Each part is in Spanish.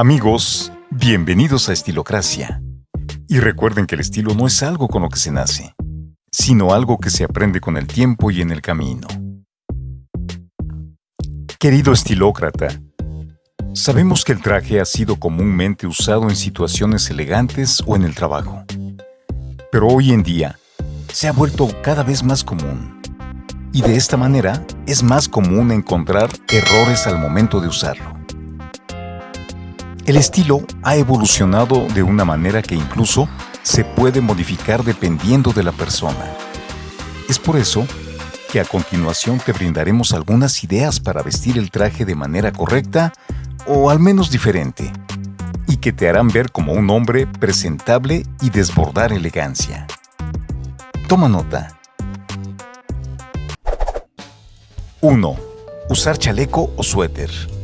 Amigos, bienvenidos a Estilocracia. Y recuerden que el estilo no es algo con lo que se nace, sino algo que se aprende con el tiempo y en el camino. Querido estilócrata, sabemos que el traje ha sido comúnmente usado en situaciones elegantes o en el trabajo. Pero hoy en día, se ha vuelto cada vez más común. Y de esta manera, es más común encontrar errores al momento de usarlo. El estilo ha evolucionado de una manera que incluso se puede modificar dependiendo de la persona. Es por eso que a continuación te brindaremos algunas ideas para vestir el traje de manera correcta o al menos diferente, y que te harán ver como un hombre presentable y desbordar elegancia. Toma nota. 1. Usar chaleco o suéter.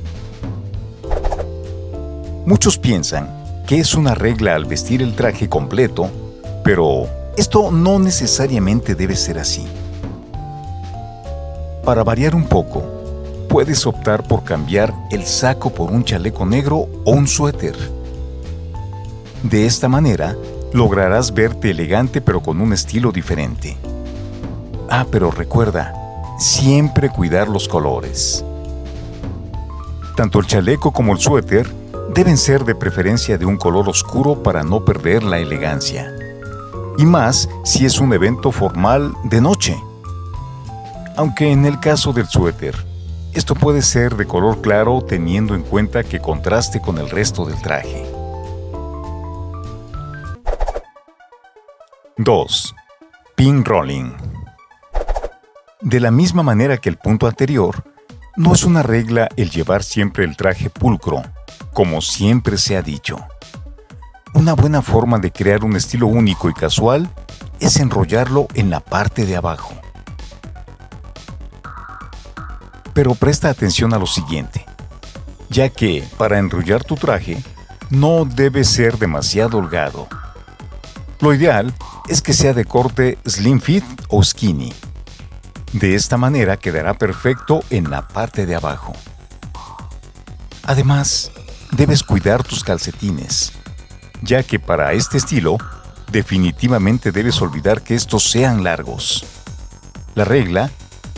Muchos piensan que es una regla al vestir el traje completo, pero esto no necesariamente debe ser así. Para variar un poco, puedes optar por cambiar el saco por un chaleco negro o un suéter. De esta manera, lograrás verte elegante pero con un estilo diferente. Ah, pero recuerda, siempre cuidar los colores. Tanto el chaleco como el suéter deben ser de preferencia de un color oscuro para no perder la elegancia. Y más si es un evento formal de noche. Aunque en el caso del suéter, esto puede ser de color claro teniendo en cuenta que contraste con el resto del traje. 2. Pin Rolling De la misma manera que el punto anterior, no es una regla el llevar siempre el traje pulcro, como siempre se ha dicho. Una buena forma de crear un estilo único y casual es enrollarlo en la parte de abajo. Pero presta atención a lo siguiente, ya que para enrollar tu traje no debe ser demasiado holgado. Lo ideal es que sea de corte slim fit o skinny. De esta manera quedará perfecto en la parte de abajo. Además, debes cuidar tus calcetines, ya que para este estilo, definitivamente debes olvidar que estos sean largos. La regla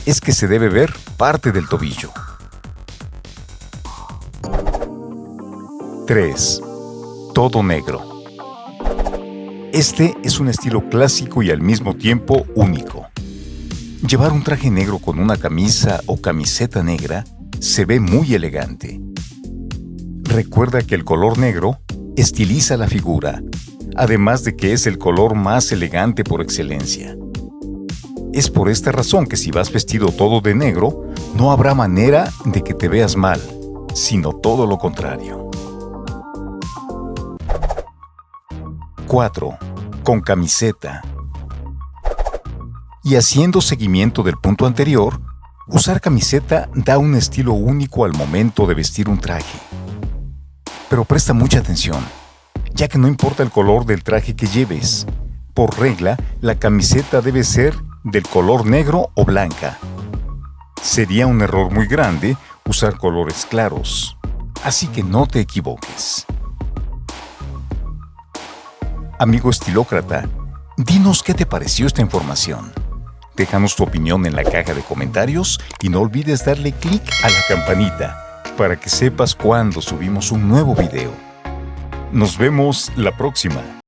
es que se debe ver parte del tobillo. 3. Todo negro. Este es un estilo clásico y al mismo tiempo único. Llevar un traje negro con una camisa o camiseta negra se ve muy elegante. Recuerda que el color negro estiliza la figura, además de que es el color más elegante por excelencia. Es por esta razón que si vas vestido todo de negro, no habrá manera de que te veas mal, sino todo lo contrario. 4. Con camiseta. Y haciendo seguimiento del punto anterior, usar camiseta da un estilo único al momento de vestir un traje. Pero presta mucha atención, ya que no importa el color del traje que lleves. Por regla, la camiseta debe ser del color negro o blanca. Sería un error muy grande usar colores claros, así que no te equivoques. Amigo estilócrata, dinos qué te pareció esta información. Déjanos tu opinión en la caja de comentarios y no olvides darle clic a la campanita para que sepas cuando subimos un nuevo video. Nos vemos la próxima.